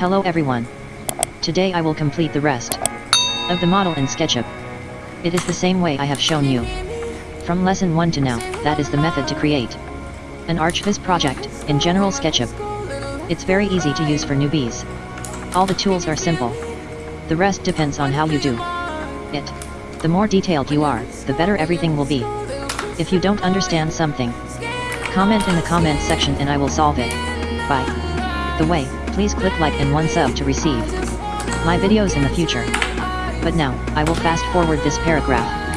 Hello everyone. Today I will complete the rest of the model in SketchUp. It is the same way I have shown you. From lesson 1 to now, that is the method to create an ArchViz project in General SketchUp. It's very easy to use for newbies. All the tools are simple. The rest depends on how you do it. The more detailed you are, the better everything will be. If you don't understand something, comment in the comment section and I will solve it. Bye. the way, please click like and one sub to receive my videos in the future. But now, I will fast forward this paragraph.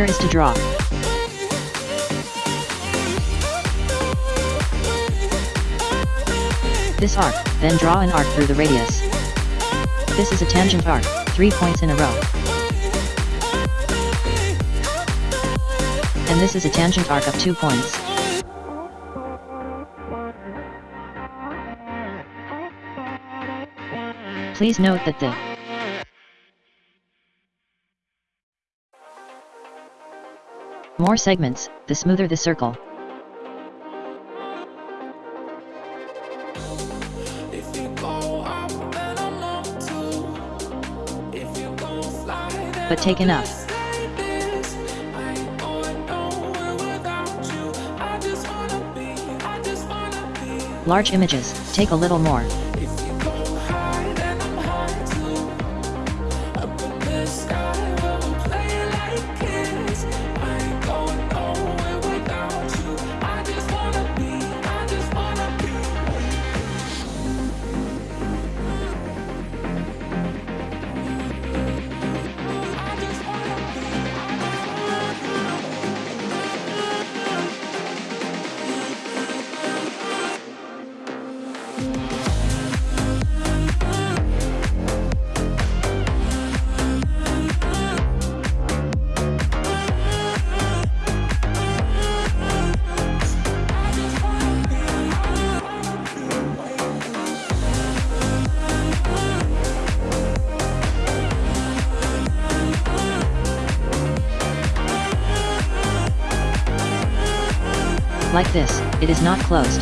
Here is to draw. This arc, then draw an arc through the radius. This is a tangent arc, 3 points in a row. And this is a tangent arc of 2 points. Please note that the more segments, the smoother the circle. If you go up, then I'm up too. If you go fly, then But take enough. like this. I ain't going nowhere without you. I just wanna be, I just wanna be. Large images, take a little more. Like this, it is not closed.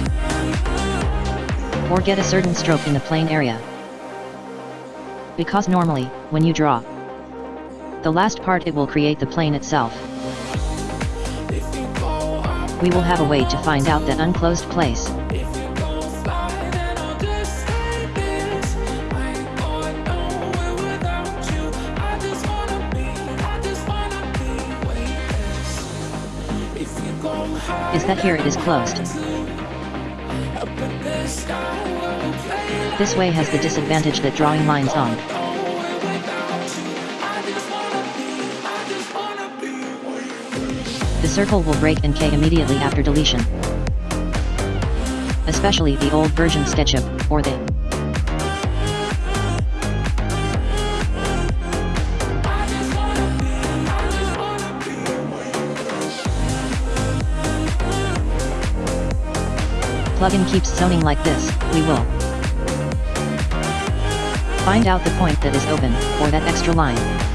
Or get a certain stroke in the plane area. Because normally, when you draw, the last part it will create the plane itself. We will have a way to find out that unclosed place. That here it is closed. This way has the disadvantage that drawing lines on. The circle will break in K immediately after deletion. Especially the old version SketchUp, or the plugin keeps zoning like this, we will find out the point that is open, or that extra line.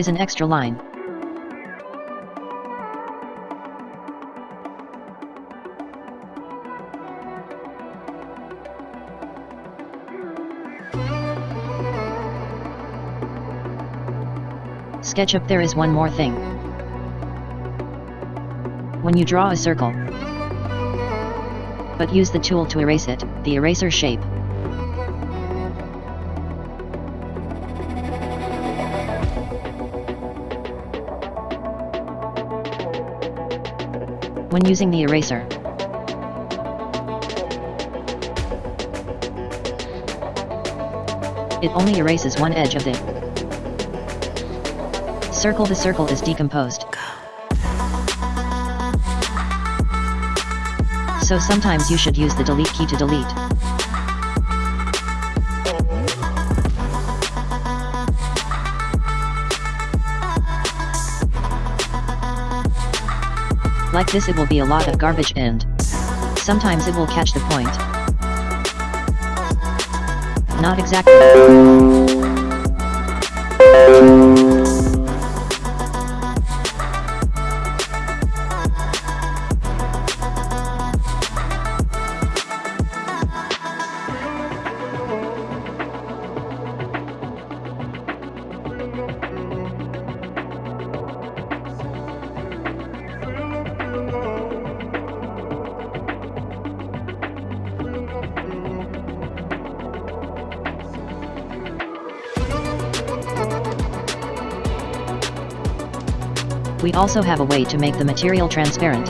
Is an extra line. SketchUp there is one more thing. When you draw a circle, but use the tool to erase it, the eraser shape. When using the eraser, it only erases one edge of the circle. The circle is decomposed. So sometimes you should use the delete key to delete. Like this it will be a lot of garbage and sometimes it will catch the point. Not exactly. We also have a way to make the material transparent.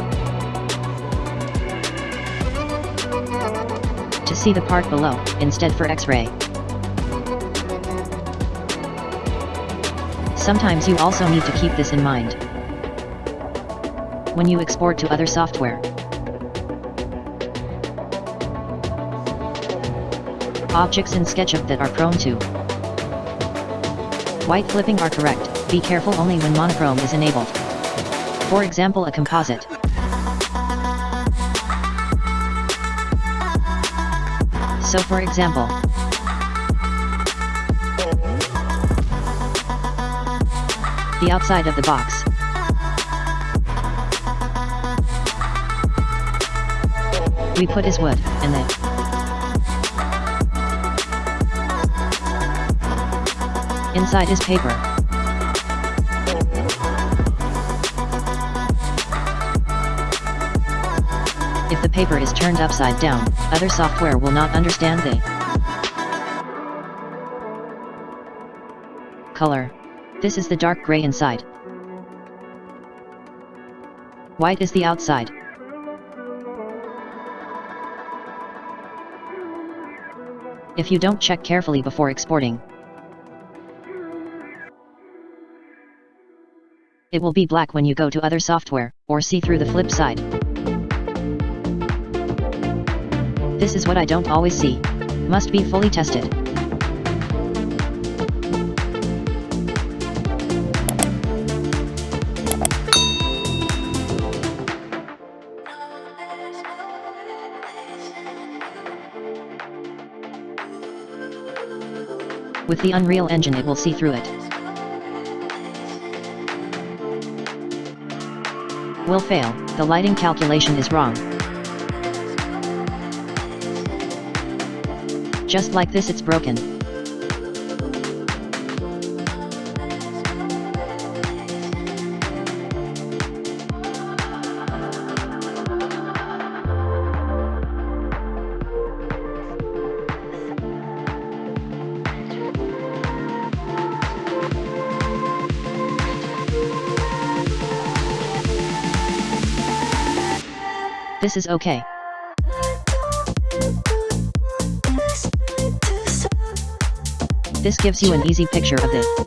To see the part below, instead for X-ray. Sometimes you also need to keep this in mind. When you export to other software. Objects in SketchUp that are prone to white flipping are correct, be careful only when monochrome is enabled. For example a composite. So for example, the outside of the box. We put is wood, and the inside is paper. If the paper is turned upside down, other software will not understand the color. This is the dark gray inside. White is the outside. If you don't check carefully before exporting, it will be black when you go to other software, or see through the flip side. This is what I don't always see. Must be fully tested. With the Unreal Engine it will see through it. Will fail, the lighting calculation is wrong. Just like this it's broken. This is okay. This gives you an easy picture of the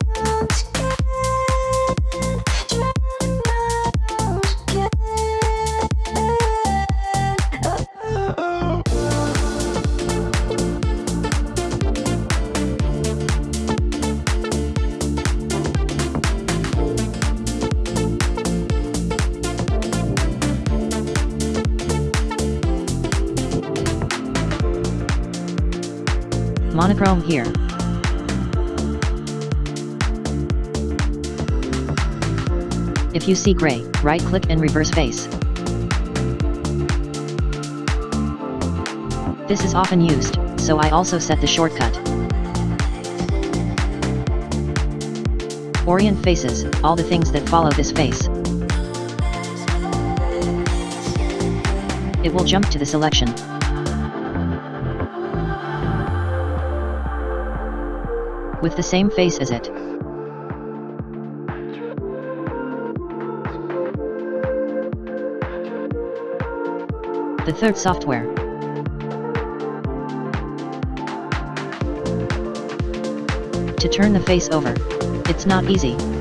monochrome here. If you see gray, right-click and reverse face. This is often used, so I also set the shortcut. Orient faces, all the things that follow this face. It will jump to the selection. With the same face as it. The third software. To turn the face over. It's not easy.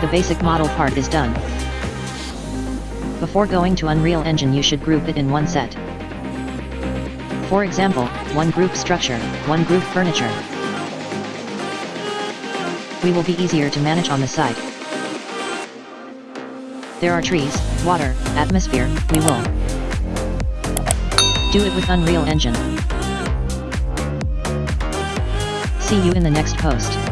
The basic model part is done. Before going to Unreal Engine you should group it in one set. For example, one group structure, one group furniture. We will be easier to manage on the side. There are trees, water, atmosphere, we will do it with Unreal Engine. See you in the next post.